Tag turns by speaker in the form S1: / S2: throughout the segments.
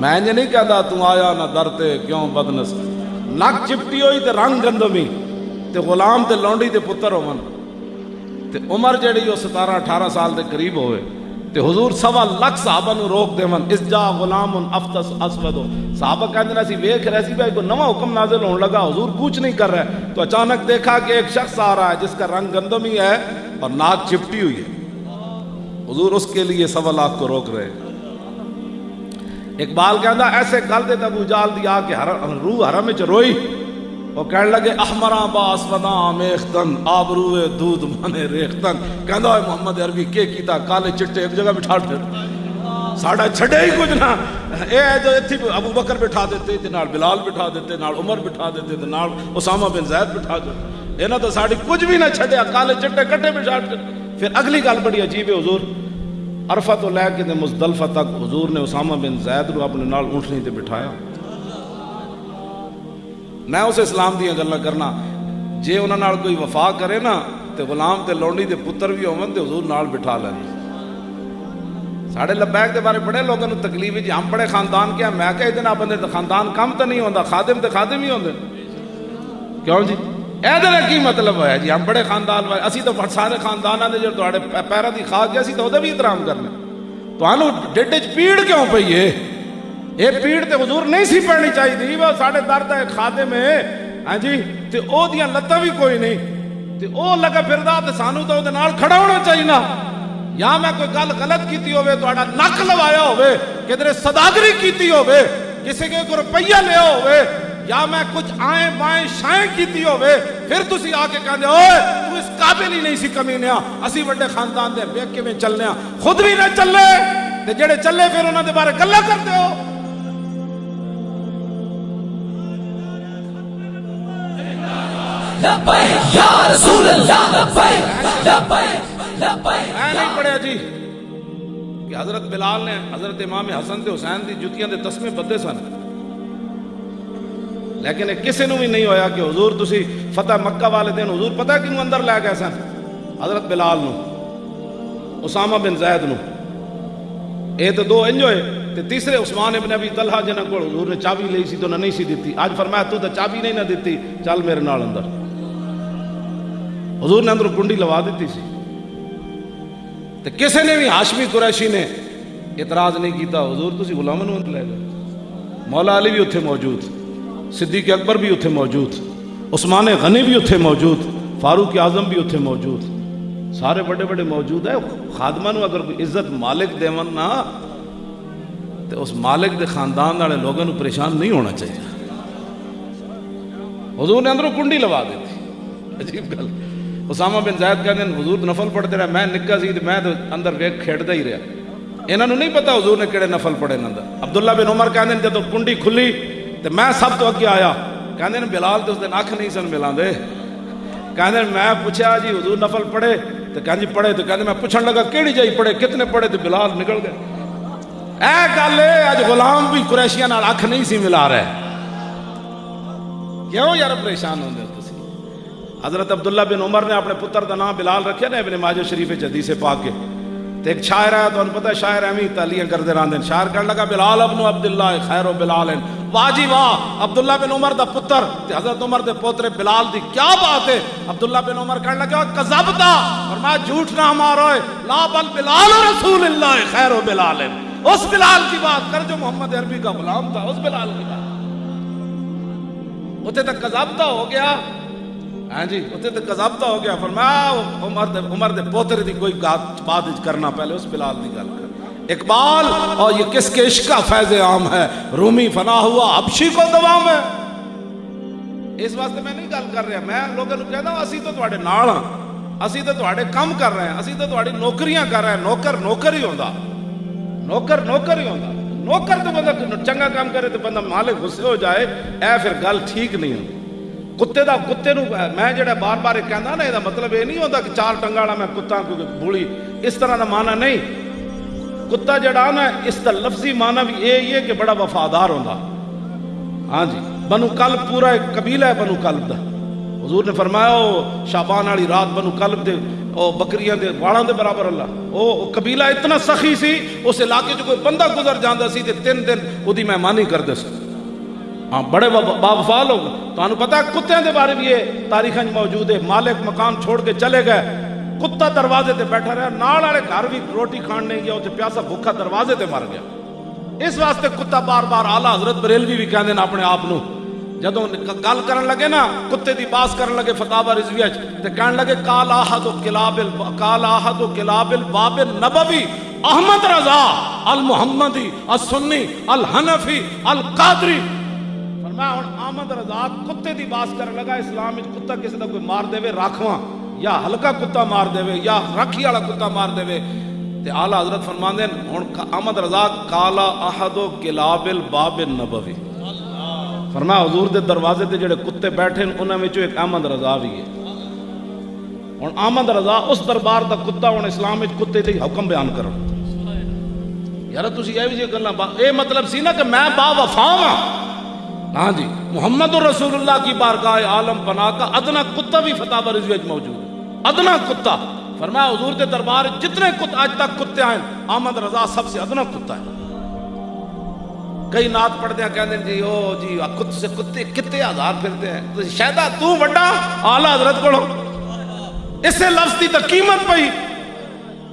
S1: میں انج نہیں کہتا تو آیا نہ درتے کیوں بدنس۔ نک چپٹی ہوئی تے رنگ گندمی۔ تے غلام تے لونڈی تے پتر ہون۔ تے عمر جڑی وہ ستارہ اٹھارہ سال دے قریب ہوئے۔ تے حضور سوا لکھ صحابہ نو روک دے من اس جا غلام افتس اسود صحابہ کہتے ہیں اسی ویکھ رہے سی بھائی، کوئی نواں حکم نازل ہونے لگا۔ حضور کچھ نہیں کر رہے۔ تو اچانک دیکھا کہ ایک شخص آ رہا ہے، جس کا رنگ گندمی ہے اور ناک چپٹی ہوئی ہے۔ حضور اس کے لیے سوا لاکھ کو روک رہے۔ ہیں اقبال کہندا ایسے گل دے ابو جال دی آ کے حرم، روح حرم وچ روئی۔ وہ کہنے لگے احمراں با اسوداں میختن آبروئے دودھ مانے ریختن۔ کہندا ہے، محمد عربی کے کیتا؟ کالے چٹے ایک جگہ بٹھا دے۔ ساڈا چھڑے ہی کچھ نہ۔ اے جو ایتھی ابو بکر بٹھا دیتے تے نال بلال بٹھا دیتے نال عمر بٹھا دیتے تے نال اسامہ بن زید بٹھا دیتے انہاں تو ساڈی کچھ بھی نہ چھڈیا، کالے چٹے کٹے بٹھا پھر اگلی گل بڑی عجیب ہے، حضور۔ عرفہ تو لے کے مزدلفہ تک حضور نے اسامہ بن زید رو اپنے نال اونٹنی تے بٹھایا۔ میں اسے اسلام دیا گلا کرنا، جے انہوں نال کوئی وفا کرے نا، تے غلام تے لونڈی تے پتر بھی ہون تے حضور نال بٹھا لیں ساڑھے لبیک دے بارے بڑے لوگوں نے تکلیف جی ہم بڑے خاندان کیا میں کہہ دینا، بندے خاندان کم تو نہیں ہوندا، خادم تے خادم ہی ہوندے۔ کیوں جی؟ اے کی مطلب ہے جی ہم بڑے خاندان والے، اسی تو سارے خانداناں دے جو تواڈے پیراں دی خاک اسی تو اودے بھی احترام کرنے۔ تانوں ڈڈ وچ پیڑ کیوں پئی ہے؟ یہ پیڑ تے حضور نہیں سی پڑنی چاہیے وہ ساڑھے درد ہے خادم ہے۔ ہاں جی تے او لتاں بھی کوئی نہیں۔ تے او لگا پھردا تے تو دے کھڑا ہونا چاہیے یا میں کوئی گل غلط کیتی ہوئے تہاڈا نک لوایا ہوئے کدھر صداگری کیتی ہوئے کسی کے یا میں کچھ آئیں بائیں شائیں کیتی ہوئے پھر تسی آ کے کہندے اوئے تو اس قابل ہی نہیں سی کمینیا اسی بڑے خاندان دے ویکھ کے میں چلنے خود بھی نہ چلے تے جڑے چلے پھر انہاں دے بارے گلاں کرتے ہو۔
S2: لبیک یا رسول اللہ لبیک لبیک لبیک۔
S1: میں نہیں پڑھیا جی کہ حضرت بلال نے حضرت امام حسن تے حسین دی جتیاں دے تسمے بدے سن۔ لیکن کسی نو بھی نہیں ہویا کہ حضور تسی فتح مکہ والے دن حضور پتہ کیوں اندر لے گئے سن؟ حضرت بلال نو اسامہ بن زید نو اے تو دو انج ہوئے، تے تیسرے عثمان ابن ابی طلحہ جنہ کو حضور نے چابی لئی سی تو نہ نہیں سی دیتی۔ آج فرمایا تو تو چابی نہیں نہ دیتی، چل میرے نال اندر۔ حضور نے اندر کنڈی لوا دیتی سی۔ تے کسے نے بھی ہاشمی قریشی نے اعتراض نہیں کیتا، حضور تسی غلاموں نو لے گئے۔ مولا علی بھی اتھے موجود۔ صدیق اکبر بھی اتھے موجود، عثمان غنی بھی اتھے موجود، فاروق اعظم بھی اتھے موجود۔ سارے بڑے بڑے موجود ہیں، خادمہ نو اگر کوئی عزت مالک دیون نا تو اس مالک دے خاندان والے لوگوں نو پریشان نہیں ہونا چاہیے۔ حضور نے اندروں کنڈی لوا دیتی عجیب گل۔ اسامہ بن زید کہتے ہیں، حضور نفل پڑھتے رہے، میں نکا سی میں تو اندر ویک کھیڑتا ہی رہا۔ انہوں نے نہیں پتا حضور نے کہڑے نفل پڑھے اندر عبداللہ بن عمر کہتے ہیں جب کنڈی کھلی تو میں سب تو اگے آیا۔ کہتے ہیں بلال تو اس دن اکھ نہیں سن ملا دے کہتے میں پوچھا جی حضور نفل پڑھے۔ تو کہتے جی پڑھے تو کہتے میں پوچھنے لگا کیڑی جائی پڑھے؟ کتنے پڑھے تو بلال نکل گئے۔ اے گل ہے اج غلام بھی قریشیاں نال اکھ نہیں سی ملا رہے۔ کیوں یار پریشان ہوندے تسی؟ حضرت عبداللہ بن عمر نے اپنے پتر دا نام بلال رکھیا نا، ابن ماجہ شریف حدیث پاک کے۔ تے ایک شاعر ہے تو ان پتہ ہے شاعر امی تالیاں کردے راندے شاعر کہنے لگا، بلال ابن عبداللہ خیر و بلال واہ جی واہ، عبداللہ بن عمر دا پتر۔ تے حضرت عمر دے پوترے بلال دی کیا بات ہے؟ عبداللہ بن عمر کہنے لگا کذبتا فرمایا، جھوٹ نہ مارو لا بل بلال رسول اللہ خیر و بلال اس بلال کی بات کر جو محمد عربی کا غلام تھا، اس بلال کی بات۔ اتنے تک کذبتا ہو گیا۔ ہاں جی؟ اتنے تک کذبتا ہو گیا، فرمایا عمر دے عمر دے پوترے دی کوئی بات بات کرنا پہلے، اس بلال دی گل کر۔ اقبال اور یہ کس کے عشق کا فیض عام ہے؟ رومی فنا ہوا، حبشی کو دوام ہے۔ اس واسطے میں نہیں گل کر رہا، میں لوگوں کو کہتا ہوں اسی تو تواڈے نال ہاں۔ اسی تو تواڈے کم کر رہے ہیں، اسی تو تواڈی نوکریاں کر رہے ہیں۔ نوکر نوکر ہی ہوندا۔ نوکر نوکر ہی ہوندا۔ نوکر تو بندہ چنگا کام کرے تو بندہ مالک غصے ہو جائے، اے پھر گل ٹھیک نہیں ہوندی کتے دا کتے نو میں جڑا بار بار کہندا نا یہ مطلب یہ نہیں ہوتا کہ چار ٹنگا والا میں کتا کو بولی اس طرح دا معنی نہیں کتا جڑا نا اس دا لفظی معنی بھی یہ ہے کہ بڑا وفادار ہوندا ہاں جی بنو کلب پورا ایک قبیلہ ہے بنو کلب دا حضور نے فرمایا او شابان والی رات بنو کلب دے او بکریاں دے واڑاں دے برابر اللہ او او قبیلہ اتنا سخی سی اس علاقے جو کوئی بندہ گزر جاندا سی تے تین دن اودی مہمانی کردے سی ہاں بڑے با وفا لوگ، تانوں پتہ ہے کتےاں دے بارے بھی یہ تاریخاں موجود ہے۔ مالک مکان چھوڑ کے چلے گئے۔ کتا دروازے تے بیٹھا رہا، نال والے گھر بھی روٹی کھان نہیں گیا تے پیاسا بھوکا دروازے تے مر گیا۔ اس واسطے کتا بار بار آلہ حضرت بریلوی بھی کہندے نے اپنے آپ نو۔ جدوں گل کرن لگے نا، کتے دی باس کرن لگے فتاوا رضویہ چ تے کہن لگے قال احد کلاب ال قال احد کلاب الباب النبوی احمد رضا المحمدی السنی، الحنفی، القادری فرمایا ہن احمد رضا، کتے دی باس کرن لگا، اسلام وچ کتا کسی دا کوئی مار دے راکھواں یا ہلکا کتا مار دے یا راکھی والا کتا مار دے تے اعلی حضرت فرماندے ہن احمد رضا، کالا احد کلاب الباب النبوی فرمایا، حضور دے دروازے تے جڑے کتے بیٹھے ہیں، انہاں وچوں ایک احمد رضا بھی ہے۔ ہن احمد رضا، اس دربار دا کتا ہن اسلام وچ کتے تے حکم بیان کرن۔ یار تسی یہ بھی جی گلاں اے مطلب سی نا کہ میں با وفا ہاں ہاں جی محمد رسول اللہ کی بارگاہ عالم پناہ کا ادنا کتا بھی فتح رضوی موجود ادنا کتا۔ فرمایا، حضور دے دربار جتنے کتے آج تک کتے آئیں احمد رضا سب سے ادنا کتا ہے۔ کئی نات پڑھتے ہیں، کہتے ہیں جی او جی کت سے کتے کتے ہزار پھرتے ہیں۔ تو شاید تو بڑا آلہ حضرت کو اس سے لفظ کی تو قیمت پئی۔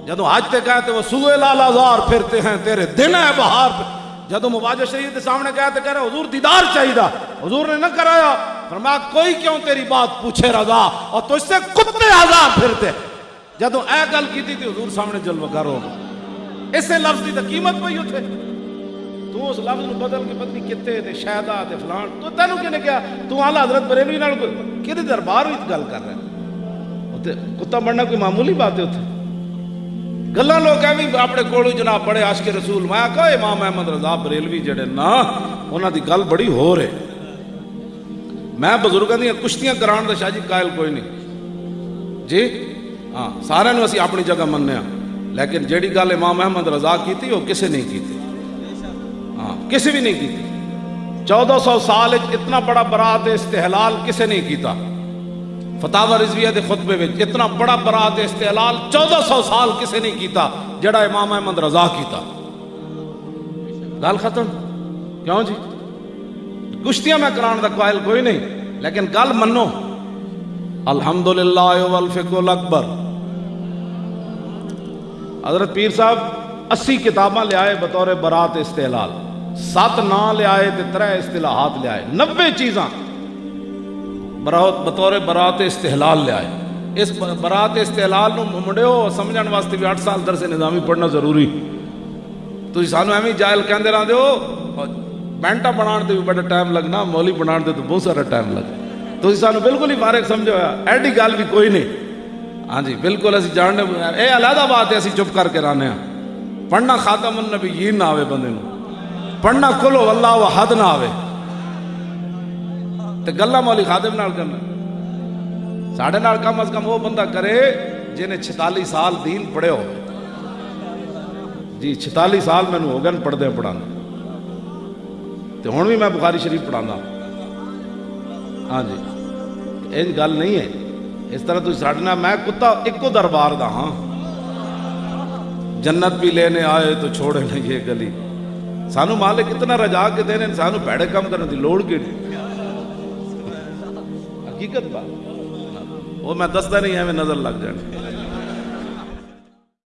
S1: جدو حج تے کہتے وہ سوئے لال ہزار پھرتے ہیں، تیرے دن ہے بہار پہ۔ جدو مواجہ شریف کے سامنے کہتے کہہ رہے حضور دیدار چاہیے حضور نے نہ کرایا۔ فرمایا، کوئی کیوں تیری بات پوچھے رضا؟ اور تو اس سے کتے ہزار پھرتے۔ جدو اے گل کی تھی حضور سامنے جلوہ کرو اس سے لفظ کی تو قیمت پئی اتھے تو اس لفظ نو بدل کے پتنی کتے تے شہدا تے فلان۔ تو تینو کنے کیا تو اعلی حضرت بریلوی نال کدی دربار وچ گل کر رہا ہے؟ اوتے کتا بننا کوئی معمولی بات ہے اوتے گلاں لوگ اے بھی اپنے کولو جناب بڑے عاشق رسول میں کہا امام احمد رضا بریلوی جڑے نا انہاں دی گل بڑی ہو رہے میں بزرگاں دی کشتیاں کران دا شاہ جی قائل کوئی نہیں جی ہاں سارے نو اسی اپنی جگہ مننے ہاں لیکن جیڑی گل امام احمد رضا کیتی وہ کسے نہیں کیتی ہاں کسی بھی نہیں کی چودہ سو سال اتنا بڑا برات استحلال کسے نہیں کیتا فتح رضویہ دے خطبے میں اتنا بڑا برات استحلال چودہ سو سال کسے نہیں کیتا، جڑا امام احمد رضا کیتا۔ گل ختم؟ کیوں جی؟ کشتیاں میں کران دا قائل کوئی نہیں، لیکن گل منو۔ الحمدللہ والفقہ الاکبر۔ حضرت پیر صاحب، اسی کتاباں لے آئے بطور برات استحلال۔ سات نا لے آئے تے ترے اصطلاحات لے آئے۔ نبے چیزاں۔ برات بطور برات استحلال لے آئے۔ اس برات استحلال نو منڈیو سمجھن واسطے بھی اٹھ سال درس نظامی پڑھنا ضروری۔ تو سانو ایویں جائل کہندے رہندے ہو بینٹا بنان تے بھی بڑا ٹائم لگنا مولی بنان تے تو بہت سارا ٹائم لگ تو سانو بالکل ہی فارغ سمجھو، ایڈی گل بھی کوئی نہیں۔ ہاں جی بالکل اسی جاننے، اے علیحدہ بات ہے، اسی چپ کر کے رانے ہاں۔ پڑھنا خاتم النبیین نہ آوے بندے نو۔ پڑھنا کلو اللہ و حد نہ آوے تے گلا مولی خادم نال کرنا ساڑھے نال کم از کم وہ بندہ کرے جنہیں چھتالی سال دین پڑھے ہو جی چھتالی سال میں ہو گئے پڑھ دے پڑھانا تے ہون بھی میں بخاری شریف پڑھانا ہاں جی این گل نہیں ہے اس طرح تو ساڑھنا میں کتا ایکو دربار دا ہاں جنت بھی لینے آئے تو چھوڑے نہیں یہ گلی سانو مالک اتنا رجا کے دینے سانو پیڑے کم کرنے دی لوڑ کے حقیقت بات۔ وہ میں دستا نہیں ہے میں نظر لگ جانے